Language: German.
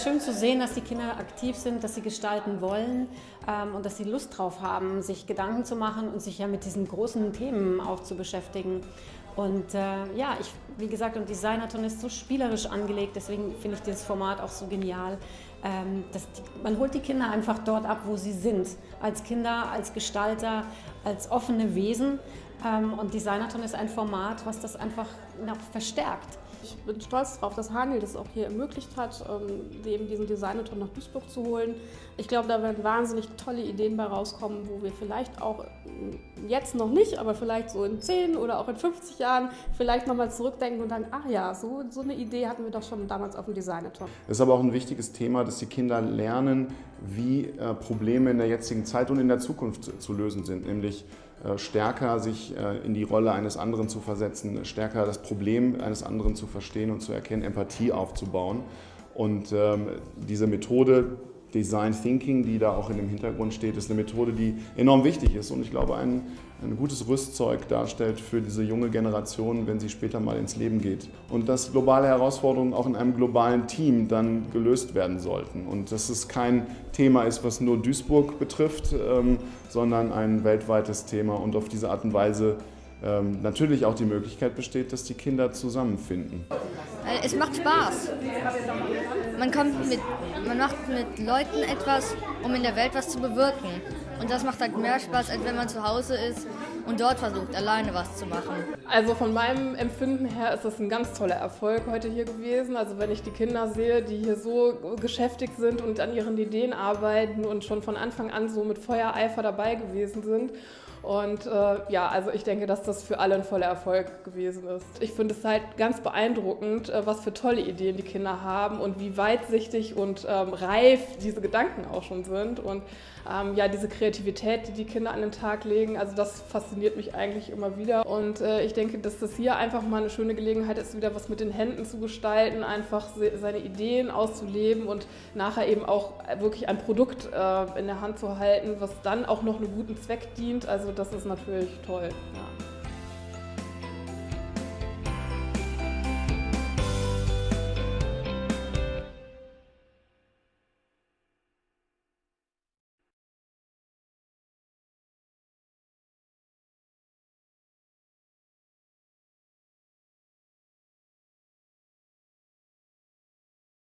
ist schön zu sehen, dass die Kinder aktiv sind, dass sie gestalten wollen ähm, und dass sie Lust drauf haben, sich Gedanken zu machen und sich ja mit diesen großen Themen auch zu beschäftigen. Und äh, ja, ich, wie gesagt, und Designathon ist so spielerisch angelegt, deswegen finde ich dieses Format auch so genial. Ähm, die, man holt die Kinder einfach dort ab, wo sie sind. Als Kinder, als Gestalter, als offene Wesen. Ähm, und Designathon ist ein Format, was das einfach noch verstärkt. Ich bin stolz darauf, dass Hanil das auch hier ermöglicht hat, ähm, eben diesen Designathon nach Duisburg zu holen. Ich glaube, da werden wahnsinnig tolle Ideen bei rauskommen, wo wir vielleicht auch jetzt noch nicht, aber vielleicht so in 10 oder auch in 50 Jahren vielleicht nochmal zurückdenken und sagen, ach ja, so, so eine Idee hatten wir doch schon damals auf dem Designathon. Es ist aber auch ein wichtiges Thema, dass die Kinder lernen, wie äh, Probleme in der jetzigen Zeit und in der Zukunft zu lösen sind, nämlich äh, stärker sich äh, in die Rolle eines anderen zu versetzen, stärker das Problem eines anderen zu verstehen und zu erkennen, Empathie aufzubauen. Und ähm, diese Methode Design Thinking, die da auch in dem Hintergrund steht, ist eine Methode, die enorm wichtig ist und ich glaube ein, ein gutes Rüstzeug darstellt für diese junge Generation, wenn sie später mal ins Leben geht. Und dass globale Herausforderungen auch in einem globalen Team dann gelöst werden sollten und dass es kein Thema ist, was nur Duisburg betrifft, ähm, sondern ein weltweites Thema und auf diese Art und Weise ähm, natürlich auch die Möglichkeit besteht, dass die Kinder zusammenfinden. Äh, es macht Spaß. Man, kommt mit, man macht mit Leuten etwas, um in der Welt was zu bewirken. Und das macht halt mehr Spaß, als wenn man zu Hause ist und dort versucht, alleine was zu machen. Also von meinem Empfinden her ist das ein ganz toller Erfolg heute hier gewesen. Also wenn ich die Kinder sehe, die hier so geschäftig sind und an ihren Ideen arbeiten und schon von Anfang an so mit Feuereifer dabei gewesen sind und äh, ja, also ich denke, dass das für alle ein voller Erfolg gewesen ist. Ich finde es halt ganz beeindruckend, äh, was für tolle Ideen die Kinder haben und wie weitsichtig und ähm, reif diese Gedanken auch schon sind. Und ähm, ja, diese Kreativität, die die Kinder an den Tag legen, also das fasziniert mich eigentlich immer wieder. Und äh, ich denke, dass das hier einfach mal eine schöne Gelegenheit ist, wieder was mit den Händen zu gestalten, einfach seine Ideen auszuleben und nachher eben auch wirklich ein Produkt äh, in der Hand zu halten, was dann auch noch einem guten Zweck dient. Also das ist natürlich toll. Ja.